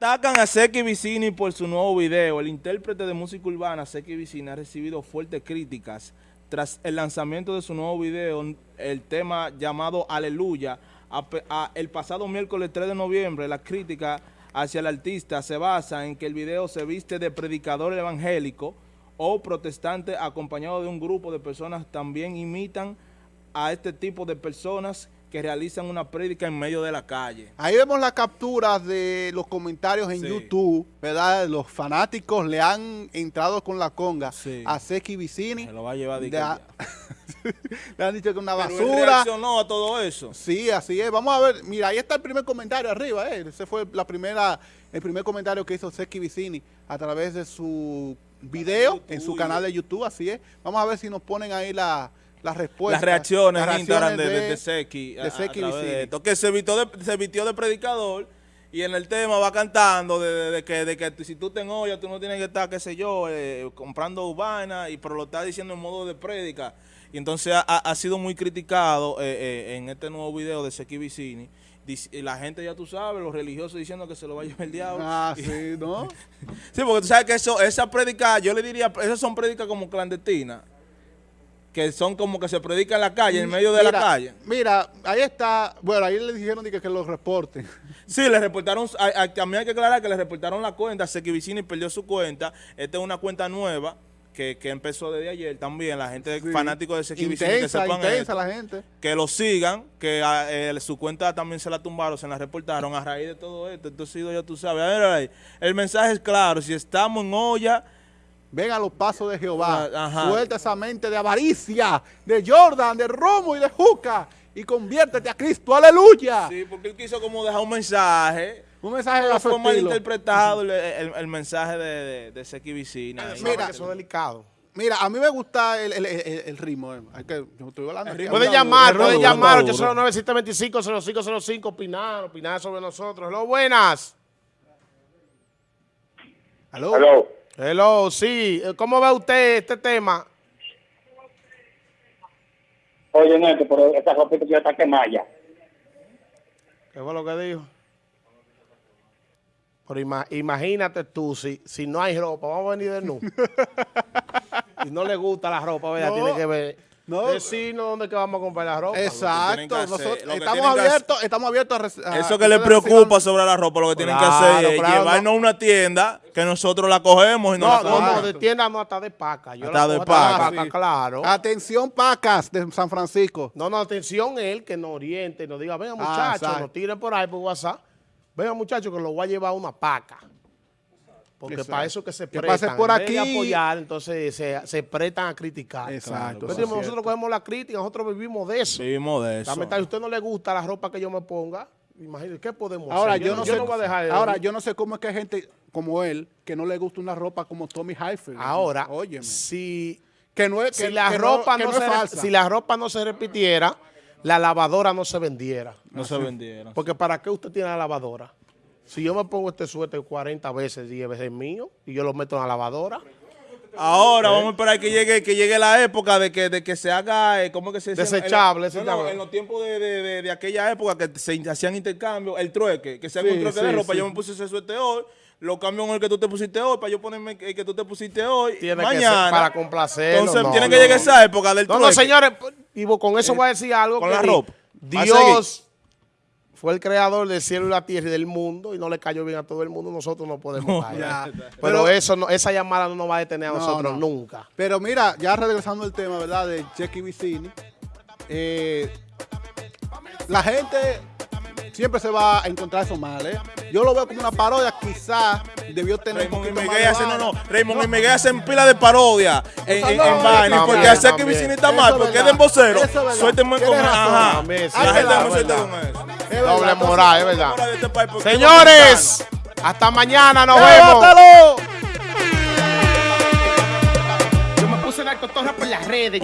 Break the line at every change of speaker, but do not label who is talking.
Atacan a Seki Vicini por su nuevo video. El intérprete de música urbana, Seki Vicini, ha recibido fuertes críticas tras el lanzamiento de su nuevo video, el tema llamado Aleluya. El pasado miércoles 3 de noviembre, la crítica hacia el artista se basa en que el video se viste de predicador evangélico o protestante acompañado de un grupo de personas también imitan a este tipo de personas que realizan una prédica en medio de la calle.
Ahí vemos las capturas de los comentarios en sí. YouTube, ¿verdad? Los fanáticos le han entrado con la conga sí. a Seki Vicini.
Se lo va a llevar de,
a... Le han dicho que una
Pero
basura.
Él reaccionó a todo eso.
Sí, así es. Vamos a ver. Mira, ahí está el primer comentario arriba. ¿eh? Ese fue la primera, el primer comentario que hizo Seki Vicini a través de su video en su canal de YouTube. Así es. Vamos a ver si nos ponen ahí la las respuestas.
Las reacciones, las reacciones de, de, de, Seki.
De Seki a,
de esto, que se vistió de, se vistió de predicador y en el tema va cantando de, que, de que si tú te enollas, tú no tienes que estar, qué sé yo, eh, comprando vaina, y pero lo está diciendo en modo de prédica. Y entonces ha, ha sido muy criticado eh, eh, en este nuevo video de Seki Vicini. La gente, ya tú sabes, los religiosos diciendo que se lo va a llevar el diablo.
Ah, sí, ¿no?
sí, porque tú sabes que eso, esa prédica, yo le diría, esas son prédicas como clandestinas que son como que se predica en la calle, en medio de
mira,
la calle.
Mira, ahí está, bueno, ahí le dijeron que, que lo reporten.
Sí, le reportaron, a, a, también hay que aclarar que le reportaron la cuenta, Seki Vicini perdió su cuenta, esta es una cuenta nueva, que, que empezó desde ayer también, la gente sí. fanático de Seki Vicini, que sepan esto,
la gente.
que lo sigan, que eh, su cuenta también se la tumbaron, se la reportaron a raíz de todo esto, entonces ya tú sabes, a ver, a ver, el mensaje es claro, si estamos en olla,
Ven a los pasos de Jehová, Ajá. suelta esa mente de avaricia, de Jordan, de Romo y de Juca y conviértete a Cristo, aleluya.
Sí, porque él quiso como dejar un mensaje.
Un mensaje de
fue mal interpretado el, el, el, mensaje de, de, de Seki Vicina.
Mira, que eso es delicado. Mira, a mí me gusta el, el, el, el ritmo. Eh. Hay que, yo estoy hablando
el puede llamar, puede llamar 809-725-0505, opinar, opinar sobre nosotros. Hello, buenas.
Aló.
Hello.
Hello, sí. ¿Cómo ve usted este tema?
Oye, Neto, pero esta ropita ya está quemada ya.
¿Qué fue lo que dijo? Pero ima imagínate tú, si, si no hay ropa, vamos a venir de nu. y no le gusta la ropa, ¿verdad? No. Tiene que ver. No. Decirnos dónde que vamos a comprar la ropa.
Exacto. Nosotros estamos abiertos, estamos abiertos a,
a Eso que le preocupa sobre la ropa, lo que tienen claro, que hacer es claro, llevarnos a una tienda que nosotros la cogemos y no,
no
la
No, no, de tienda no, hasta de paca. Yo
hasta de paca.
Claro.
Atención, pacas de San Francisco.
No, no, atención él que nos oriente, nos diga, venga muchachos, ah, nos tiren por ahí por WhatsApp. Venga muchachos que lo voy a llevar a una paca. Porque Exacto. para eso que se
que
prestan,
por aquí.
de apoyar, entonces se, se, prestan a criticar.
Exacto.
Claro. Entonces, nosotros cogemos la crítica, nosotros vivimos de eso.
Vivimos de eso.
Si a usted no le gusta la ropa que yo me ponga, imagínese, ¿qué podemos
ahora,
hacer?
Yo, yo no,
yo
sé,
no voy a dejar de
ahora, yo no sé cómo es que hay gente como él que no le gusta una ropa como Tommy Hilfiger.
Ahora,
Óyeme.
si,
que no es,
si
que,
la
que
ropa
no,
no,
no
se,
falsa.
si la ropa no se repitiera, la lavadora no se vendiera.
No Así. se vendiera.
Porque ¿para qué usted tiene la lavadora? Si yo me pongo este suéter 40 veces, 10 veces mío, y yo lo meto en la lavadora.
Ahora ¿Eh? vamos a esperar que llegue que llegue la época de que, de que se haga, eh, ¿cómo que se?
Desechable.
En, no, no, en los tiempos de, de, de, aquella época que se hacían intercambios, el trueque, que se haga sí, un trueque sí, de ropa. Sí. Yo me puse ese suéter hoy, lo cambio en el que tú te pusiste hoy, para yo ponerme el que tú te pusiste hoy,
tiene
mañana.
Que para complacer.
Entonces
no,
tiene que llegar esa época del trueque.
No, no, señores, y con eso voy a decir algo.
Con la ropa.
Dios fue el creador del cielo y la tierra y del mundo y no le cayó bien a todo el mundo, nosotros no podemos caer. Ya, pero, pero, eso no, esa llamada no nos va a detener a no, nosotros no. nunca.
Pero mira, ya regresando al tema, ¿verdad? De Checky Vicini, eh, la gente siempre se va a encontrar eso mal, ¿eh? Yo lo veo como una parodia, quizás debió tener
Raymond un poquito y Miguel hace, no, no, Raymond no. y Miguel hacen pila de parodia en, en, en vaina, porque hacer que Vicini está mal, porque es de vocero, suéltenme con ajá, la gente no suelte con eso.
Doble moral, es verdad. Señores, hasta mañana, nos vemos.
Yo me puse narcotorra por las redes,